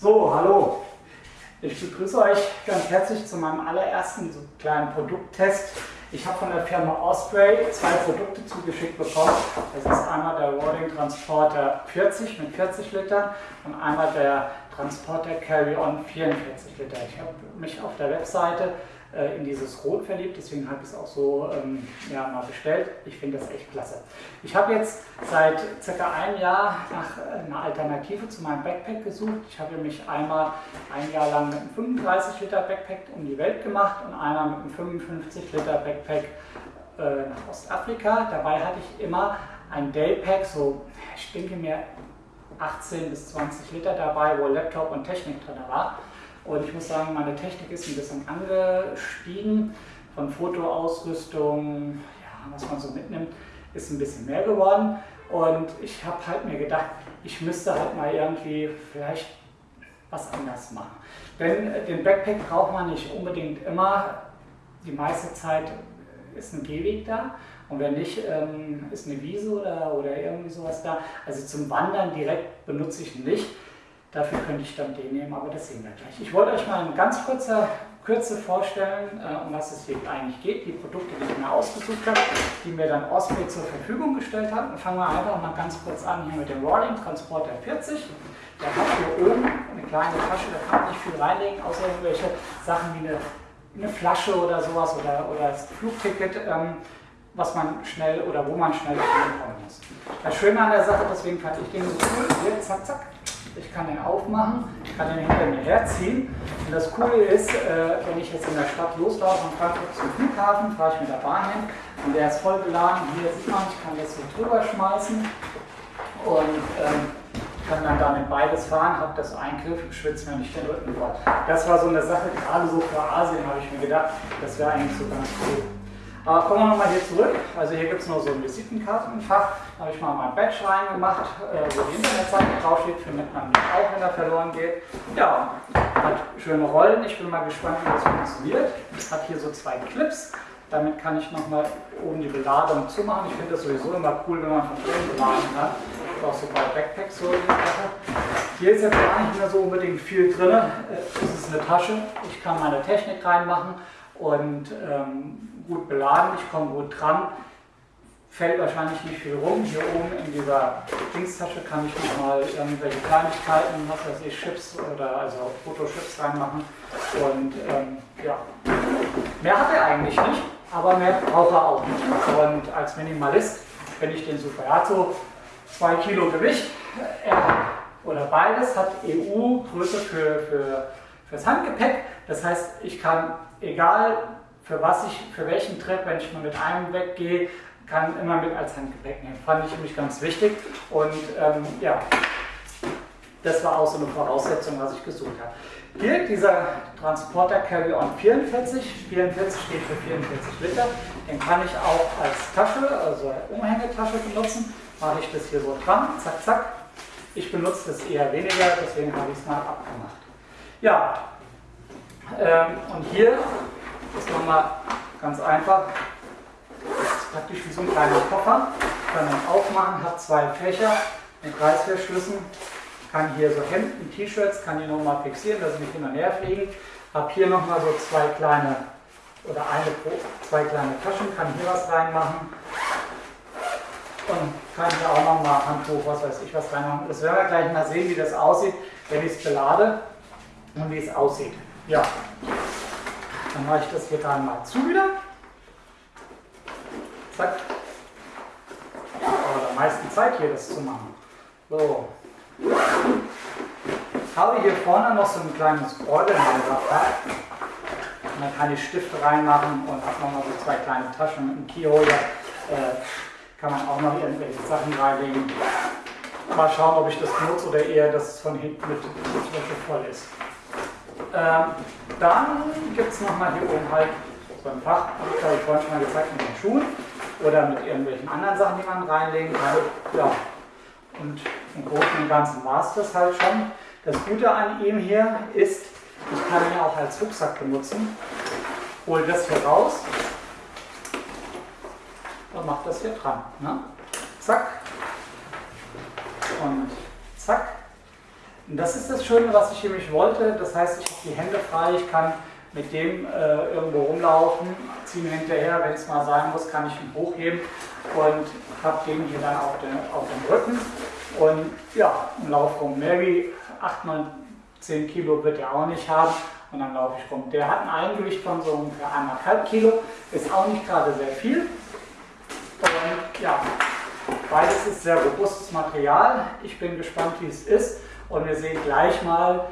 So, hallo. Ich begrüße euch ganz herzlich zu meinem allerersten so kleinen Produkttest. Ich habe von der Firma Osprey zwei Produkte zugeschickt bekommen. Das ist einmal der Rolling Transporter 40 mit 40 Litern und einmal der Transporter Carry-On 44 Liter. Ich habe mich auf der Webseite äh, in dieses Rot verliebt, deswegen habe ich es auch so ähm, ja, mal bestellt. Ich finde das echt klasse. Ich habe jetzt seit circa einem Jahr nach äh, einer Alternative zu meinem Backpack gesucht. Ich habe mich einmal ein Jahr lang mit einem 35 Liter Backpack um die Welt gemacht und einmal mit einem 55 Liter Backpack äh, nach Ostafrika. Dabei hatte ich immer ein Daypack, so ich denke mir 18 bis 20 Liter dabei, wo Laptop und Technik drin war. Und ich muss sagen, meine Technik ist ein bisschen angestiegen. Von Fotoausrüstung, ja, was man so mitnimmt, ist ein bisschen mehr geworden. Und ich habe halt mir gedacht, ich müsste halt mal irgendwie vielleicht was anders machen. Denn den Backpack braucht man nicht unbedingt immer. Die meiste Zeit ist ein Gehweg da. Und wenn nicht, ähm, ist eine Wiese oder, oder irgendwie sowas da. Also zum Wandern direkt benutze ich nicht. Dafür könnte ich dann den nehmen, aber das sehen wir gleich. Ich wollte euch mal in ganz kurzer Kürze vorstellen, äh, um was es hier eigentlich geht, die Produkte, die ich mir ausgesucht habe, die mir dann Osprey zur Verfügung gestellt hat. Und fangen wir einfach mal ganz kurz an hier mit dem Rolling Transporter 40. Der hat hier oben eine kleine Tasche, da kann man nicht viel reinlegen, außer irgendwelche Sachen wie eine, eine Flasche oder sowas oder, oder das Flugticket. Ähm, was man schnell oder wo man schnell kommen muss. Das Schöne an der Sache, deswegen fand ich den so cool, hier, zack, zack, ich kann den aufmachen, ich kann den hinter mir herziehen. Und das Coole ist, äh, wenn ich jetzt in der Stadt loslaufe und Frankfurt zum Flughafen, fahre ich mit der Bahn hin und der ist voll beladen. Hier sieht man, ich kann das so drüber schmeißen und ähm, kann dann damit beides fahren, habe das Eingriff, schwitze mir nicht den Rücken voll. Das war so eine Sache, gerade so für Asien habe ich mir gedacht, das wäre eigentlich so ganz cool. Aber kommen wir nochmal hier zurück. Also hier gibt es noch so ein Visitenkartenfach. Da habe ich mal mein Badge reingemacht, äh, wo die Internetseite draufsteht, findet man auch, wenn er verloren geht. Ja, hat schöne Rollen. Ich bin mal gespannt, wie das funktioniert. Hat hier so zwei Clips. Damit kann ich nochmal oben die Beladung zumachen. Ich finde das sowieso immer cool, wenn man von oben beladen kann. Auch so bei Backpacks so die Sache. Hier ist jetzt gar nicht mehr so unbedingt viel drin. Es ist eine Tasche. Ich kann meine Technik reinmachen und ähm, gut beladen, ich komme gut dran, fällt wahrscheinlich nicht viel rum. Hier oben in dieser Dingstasche kann ich nochmal irgendwelche Kleinigkeiten, was weiß ich, Chips oder also Fotochips reinmachen. Und ähm, ja, mehr hat er eigentlich nicht, aber mehr braucht er auch nicht. Und als Minimalist finde ich den super. Er hat so 2 Kilo Gewicht er, oder beides, hat EU-Größe für, für, fürs Handgepäck. Das heißt, ich kann, egal für was ich, für welchen Trip, wenn ich mal mit einem weggehe, kann immer mit als Handgepäck nehmen. Fand ich nämlich ganz wichtig und ähm, ja, das war auch so eine Voraussetzung, was ich gesucht habe. Hier dieser Transporter Carry-On 44, 44 steht für 44 Liter, den kann ich auch als Tasche, also Umhängetasche benutzen. Mache ich das hier so dran, zack, zack. Ich benutze das eher weniger, deswegen habe ich es mal abgemacht. Ja, und hier ist nochmal ganz einfach. Ist praktisch wie so ein kleiner Koffer. Kann man aufmachen, hat zwei Fächer mit Reißverschlüssen. Kann hier so Hemden, T-Shirts, kann die nochmal fixieren, dass sie nicht hin und her fliegen. Hab hier nochmal so zwei kleine oder eine zwei kleine Taschen, kann hier was reinmachen. Und kann hier auch nochmal Handtuch, was weiß ich, was reinmachen. Das werden wir gleich mal sehen, wie das aussieht, wenn ich es belade und wie es aussieht. Ja. Dann mache ich das hier gerade mal zu wieder. Zack. Aber der meisten Zeit hier das zu machen. So. Ich habe hier vorne noch so ein kleines Orgelhalterfach. Und dann kann ich Stifte reinmachen und habe nochmal so zwei kleine Taschen mit einem Keyholder. Äh, kann man auch noch irgendwelche Sachen reinlegen. Mal schauen, ob ich das benutze oder eher, dass es von hinten mit Wäsche voll ist. Ähm, dann gibt es nochmal hier oben halt so ein Fach, habe ich vorhin schon mal gezeigt, mit den Schuhen oder mit irgendwelchen anderen Sachen, die man reinlegen kann. Ja. Und im Großen und Ganzen war es das halt schon. Das Gute an ihm hier ist, ich kann ihn auch als Rucksack benutzen. Hol das hier raus und mache das hier dran. Ne? Zack und zack. Und das ist das Schöne, was ich nämlich wollte. Das heißt, ich habe die Hände frei, ich kann mit dem äh, irgendwo rumlaufen, ziehe mir hinterher, wenn es mal sein muss, kann ich ihn hochheben und habe den hier dann auf den, auf den Rücken. Und ja, im Lauf rum. Mehr wie 8, 9, 10 Kilo wird er auch nicht haben und dann laufe ich rum. Der hat ein Eigengewicht von so ungefähr 1,5 Kilo, ist auch nicht gerade sehr viel. Und ja, beides ist sehr robustes Material. Ich bin gespannt, wie es ist und wir sehen gleich mal,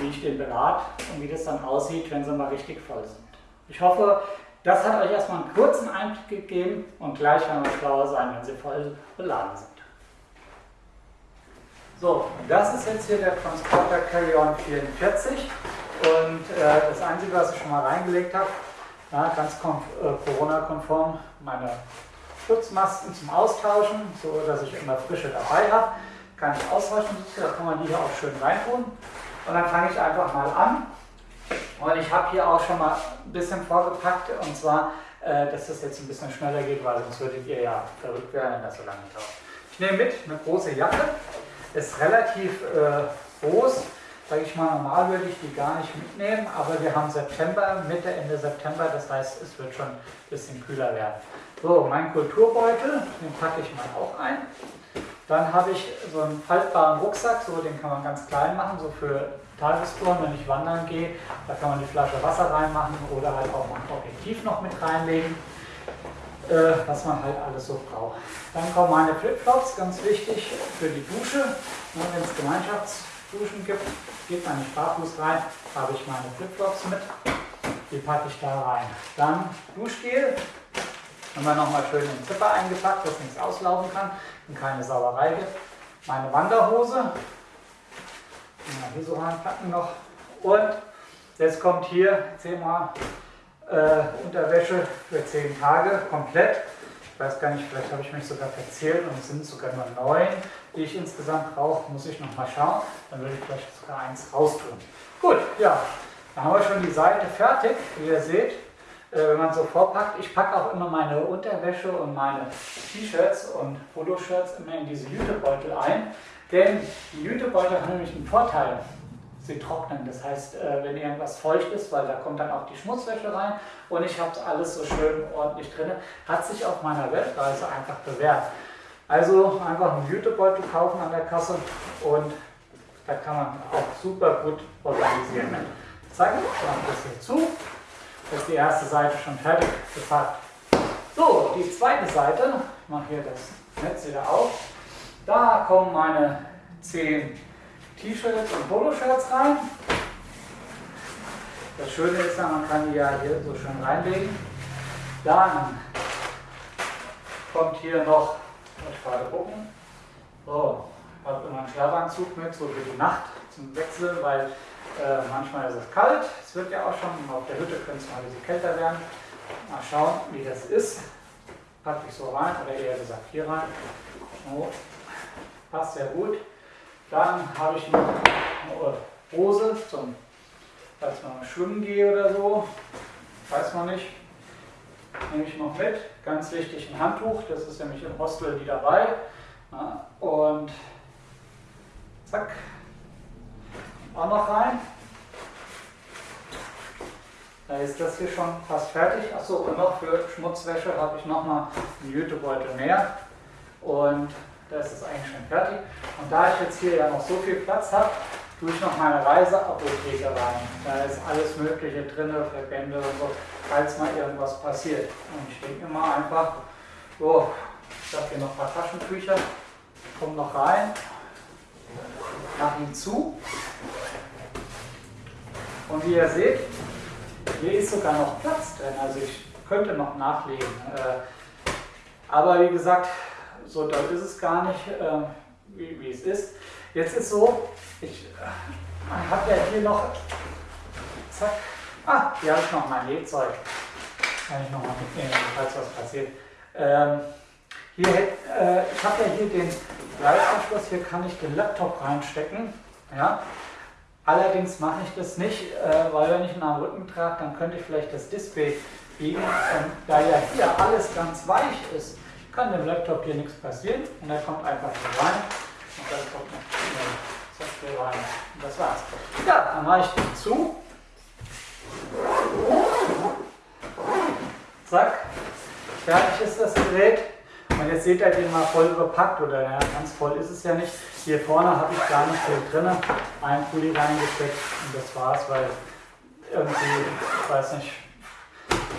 wie ich den berate und wie das dann aussieht, wenn sie mal richtig voll sind. Ich hoffe, das hat euch erstmal einen kurzen Einblick gegeben und gleich werden wir schlauer sein, wenn sie voll beladen sind. So, das ist jetzt hier der Transporter Carry-On 44 und äh, das Einzige, was ich schon mal reingelegt habe, ja, ganz äh, Corona-konform, meine Schutzmasken zum Austauschen, so dass ich immer frische dabei habe. Kann ich austauschen, da kann man die hier auch schön reintun. Und dann fange ich einfach mal an. Und ich habe hier auch schon mal ein bisschen vorgepackt, und zwar, äh, dass das jetzt ein bisschen schneller geht, weil sonst würdet ihr ja verrückt werden, wenn das so lange dauert. Ich nehme mit eine große Jacke, ist relativ äh, groß, sage ich mal, normal würde ich die gar nicht mitnehmen, aber wir haben September, Mitte, Ende September, das heißt, es wird schon ein bisschen kühler werden. So, mein Kulturbeutel, den packe ich mal auch ein. Dann habe ich so einen faltbaren Rucksack, so den kann man ganz klein machen, so für Tagestouren, wenn ich wandern gehe. Da kann man die Flasche Wasser reinmachen oder halt auch ein Objektiv noch mit reinlegen, äh, was man halt alles so braucht. Dann kommen meine Flipflops, ganz wichtig für die Dusche. Ne, wenn es Gemeinschaftsduschen gibt, geht man nicht barfuß rein, habe ich meine Flipflops mit. Die packe ich da rein. Dann Duschgel, haben wir nochmal schön in den Zipper eingepackt, dass nichts auslaufen kann und keine Sauerei gibt. Meine Wanderhose, hier so reinpacken noch. Und jetzt kommt hier zehnmal äh, Unterwäsche für zehn Tage komplett. Ich weiß gar nicht, vielleicht habe ich mich sogar verzählt und es sind sogar nur neun, die ich insgesamt brauche. Muss ich noch mal schauen. Dann würde ich vielleicht sogar eins raustun. Gut, ja, dann haben wir schon die Seite fertig, wie ihr seht. Äh, wenn man so vorpackt. Ich packe auch immer meine Unterwäsche und meine T-Shirts und Poloshirts immer in diese Jutebeutel ein. Denn die Jutebeutel haben nämlich einen Vorteil. Sie trocknen. Das heißt, äh, wenn irgendwas feucht ist, weil da kommt dann auch die Schmutzwäsche rein und ich habe alles so schön ordentlich drin, hat sich auf meiner Weltreise einfach bewährt. Also einfach einen Jutebeutel kaufen an der Kasse und da kann man auch super gut organisieren. Zack, mache das hier zu ist die erste Seite schon fertig gepackt. So, die zweite Seite, ich mache hier das Netz wieder auf. Da kommen meine 10 T-Shirts und Poloshirts rein. Das Schöne ist ja, man kann die ja hier so schön reinlegen. Dann kommt hier noch, ich gerade gucken, so, ich habe immer einen Schlafanzug mit, so für die Nacht zum Wechseln, weil äh, manchmal ist es kalt, es wird ja auch schon, auf der Hütte könnte es mal ein bisschen kälter werden. Mal schauen, wie das ist. Packe ich so rein, oder eher gesagt hier rein. So. Passt sehr gut. Dann habe ich noch eine Hose, zum, falls man schwimmen gehe oder so. Weiß man nicht. Nehme ich noch mit. Ganz wichtig ein Handtuch, das ist nämlich im Hostel die dabei. Und zack, auch noch rein. Da ist das hier schon fast fertig. Achso, und noch für Schmutzwäsche habe ich nochmal einen Jutebeutel mehr. Und das ist eigentlich schon fertig. Und da ich jetzt hier ja noch so viel Platz habe, tue ich noch meine Reiseapotheke rein. Da ist alles Mögliche drin, Verbände und so, falls mal irgendwas passiert. Und ich denke mal einfach, so, ich habe hier noch ein paar Taschentücher, kommen noch rein, mache ihn zu und wie ihr seht, hier ist sogar noch Platz drin, also ich könnte noch nachlegen. Äh, aber wie gesagt, so doll ist es gar nicht, äh, wie, wie es ist. Jetzt ist so, ich äh, habe ja hier noch, zack, ah, hier habe ich noch mein Nähzeug. Kann ich noch mal mitnehmen, falls was passiert. Ähm, hier, äh, ich habe ja hier den Gleisanschluss, hier kann ich den Laptop reinstecken. Ja? Allerdings mache ich das nicht, äh, weil wenn ich ihn am Rücken trage, dann könnte ich vielleicht das Display biegen. Und da ja hier alles ganz weich ist, kann dem Laptop hier nichts passieren. Und er kommt einfach hier rein. Und dann kommt noch rein. Und das war's. Ja, dann mache ich den zu. Zack. Fertig ist das Gerät. Und jetzt seht ihr den mal voll bepackt oder ja, ganz voll ist es ja nicht. Hier vorne habe ich gar nicht viel drin. Ein Pulli reingesteckt und das war's, weil irgendwie, ich weiß nicht,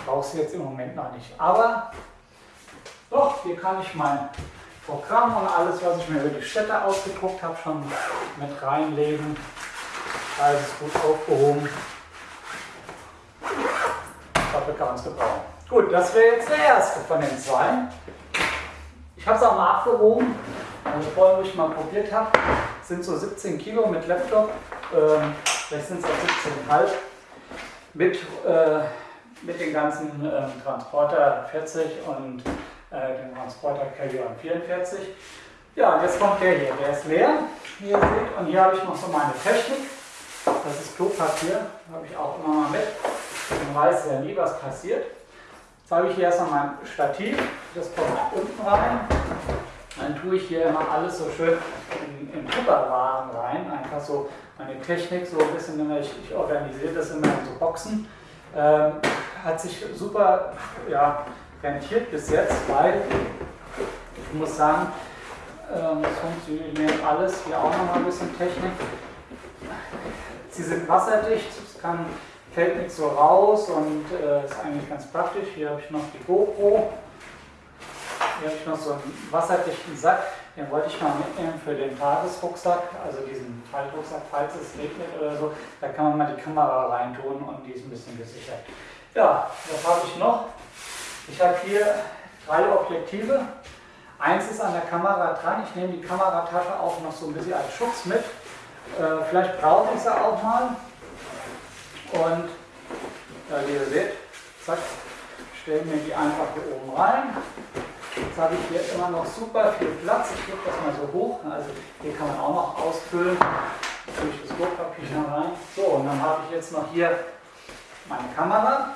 brauchst du jetzt im Moment noch nicht. Aber hier kann ich mein Programm und alles, was ich mir über die Städte ausgedruckt habe, schon mit reinlegen. Alles gut aufgehoben. Dafür kann man es gebrauchen. Gut, das wäre jetzt der erste von den zwei. Ich habe es auch mal abgewogen, also vorhin, wo ich mal probiert habe, sind so 17 Kilo mit Laptop, ähm, vielleicht sind es auch 17,5 mit, äh, mit den ganzen äh, Transporter 40 und den Transporter Carrion 44. Ja, und jetzt kommt der hier, der ist leer, wie ihr seht, und hier habe ich noch so meine Technik, das ist Klopapier, habe ich auch immer mal mit, man weiß ja nie, was passiert. Jetzt habe ich hier erstmal mein Stativ, das kommt unten rein. Dann tue ich hier immer alles so schön in, in Tupperwaren rein, einfach so meine Technik so ein bisschen, ich, ich organisiere das immer in so Boxen. Ähm, hat sich super ja, rentiert bis jetzt, weil ich muss sagen, ähm, es funktioniert alles, hier auch nochmal ein bisschen Technik. Sie sind wasserdicht, es kann fällt nicht so raus und äh, ist eigentlich ganz praktisch. Hier habe ich noch die GoPro. Hier habe ich noch so einen wasserdichten Sack. Den wollte ich mal mitnehmen für den Tagesrucksack, also diesen Faltrucksack, falls es regnet oder so. Da kann man mal die Kamera reintun und die ist ein bisschen gesichert. Ja, was habe ich noch? Ich habe hier drei Objektive. Eins ist an der Kamera dran. Ich nehme die Kameratasche auch noch so ein bisschen als Schutz mit. Äh, vielleicht brauche ich sie auch mal. Und ja, wie ihr seht, zack, stellen wir die einfach hier oben rein. Jetzt habe ich hier immer noch super viel Platz. Ich gebe das mal so hoch. Also hier kann man auch noch ausfüllen. Durch das Druckpapier rein. So, und dann habe ich jetzt noch hier meine Kamera.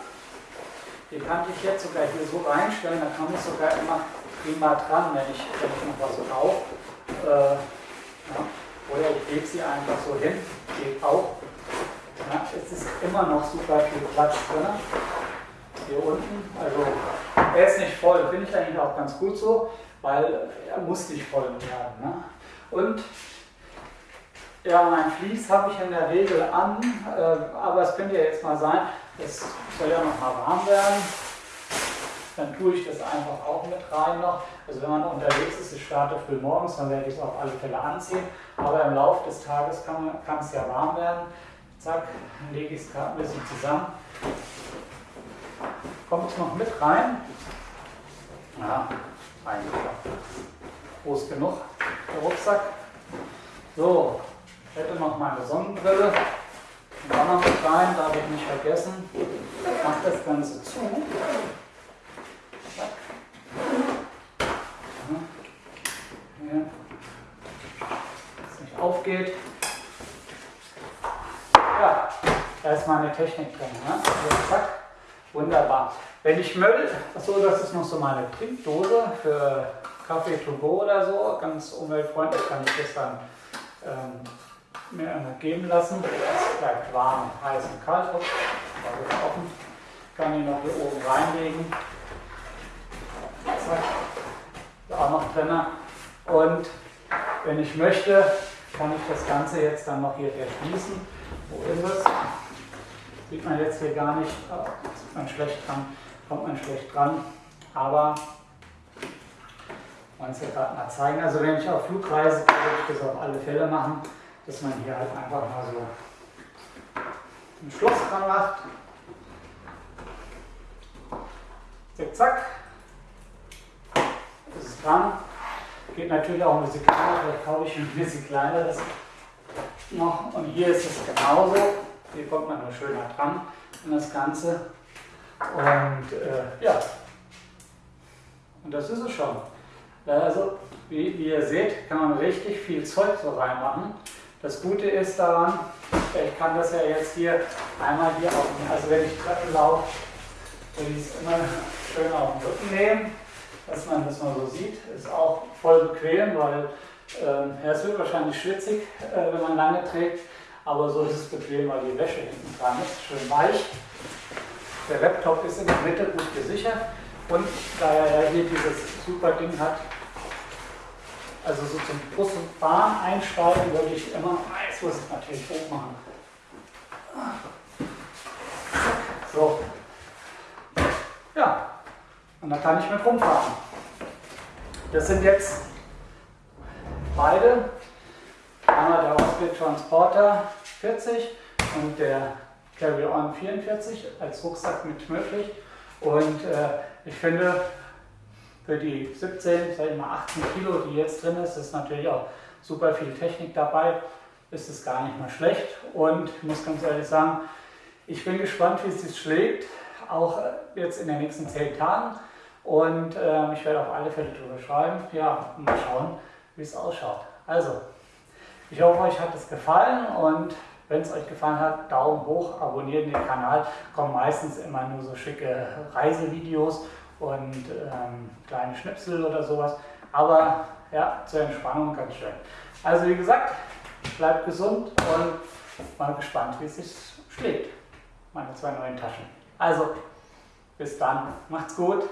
Die kann ich jetzt sogar hier so reinstellen. Da kann ich sogar immer prima dran, wenn ich, wenn ich noch was brauche. Äh, ja. Oder ich lege sie einfach so hin. Geht auch. Ja, es ist immer noch super viel Platz drin. Hier unten, also er ist nicht voll, finde ich eigentlich auch ganz gut so, weil er muss nicht voll werden. Ne? Und ja, mein Vlies habe ich in der Regel an, äh, aber es könnte ja jetzt mal sein, es soll ja noch mal warm werden. Dann tue ich das einfach auch mit rein noch. Also wenn man unterwegs ist, ich starte früh morgens, dann werde ich es auf alle Fälle anziehen. Aber im Laufe des Tages kann, kann es ja warm werden. Zack, dann lege ich es gerade ein bisschen zusammen. Kommt es noch mit rein? Ja, eigentlich groß genug, der Rucksack. So, ich hätte noch meine Sonnenbrille. Und dann noch rein, darf ich nicht vergessen. Ich mache das Ganze zu. Hier. Dass es nicht aufgeht. Da ist meine Technik drin. Ne? Also, zack, wunderbar. Wenn ich Müll, so das ist noch so meine Trinkdose für Kaffee to go oder so, ganz umweltfreundlich, kann ich das dann ähm, mir geben lassen. Es bleibt warm, heiß und kalt. Offen. Kann ich noch hier oben reinlegen. Zack, ist auch noch drin. Und wenn ich möchte, kann ich das Ganze jetzt dann noch hier verschließen. Wo ist es? Sieht man jetzt hier gar nicht, sieht man schlecht dran, kommt man schlecht dran, aber ich wollte es ja gerade mal zeigen. Also wenn ich auf Flugreise würde ich das auf alle Fälle machen, dass man hier halt einfach mal so ein Schloss dran macht. Zack, zack. Das ist dran. Geht natürlich auch ein bisschen kleiner, vielleicht kaufe ich ein bisschen kleineres noch. Und hier ist es genauso. Hier kommt man nur schöner dran an das Ganze. Und äh, ja, und das ist es schon. Also, wie, wie, ihr seht, kann man richtig viel Zeug so reinmachen. Das Gute ist daran, ich kann das ja jetzt hier einmal hier auf, also wenn ich Treppen laufe, würde ich es immer schön auf den Rücken nehmen, dass man das mal so sieht. Ist auch voll bequem, weil ja, es wird wahrscheinlich schwitzig, äh, wenn man lange trägt, aber so ist es bequem, weil die Wäsche hinten dran ist, schön weich. Der Laptop ist in der Mitte gut gesichert und da er hier dieses super Ding hat, also so zum Bus und Bahn einsteigen würde ich immer, jetzt muss ich natürlich hoch machen. So. Ja, und da kann ich mit rumfahren. Das sind jetzt beide. Einmal der Osprey Transporter 40 und der Carry-On 44 als Rucksack mit möglich. Und äh, ich finde, für die 17, sag ich mal 18 Kilo, die jetzt drin ist, ist natürlich auch super viel Technik dabei. Ist es gar nicht mal schlecht. Und ich muss ganz ehrlich sagen, ich bin gespannt, wie es sich schlägt, auch jetzt in den nächsten 10 Tagen. Und äh, ich werde auf alle Fälle drüber schreiben. Ja, mal schauen, wie es ausschaut. Also, ich hoffe, euch hat es gefallen und wenn es euch gefallen hat, Daumen hoch, abonniert den Kanal. Kommen meistens immer nur so schicke Reisevideos und ähm, kleine Schnipsel oder sowas. Aber ja, zur Entspannung ganz schön. Also wie gesagt, bleibt gesund und mal gespannt, wie es sich schlägt. Meine zwei neuen Taschen. Also, bis dann. Macht's gut.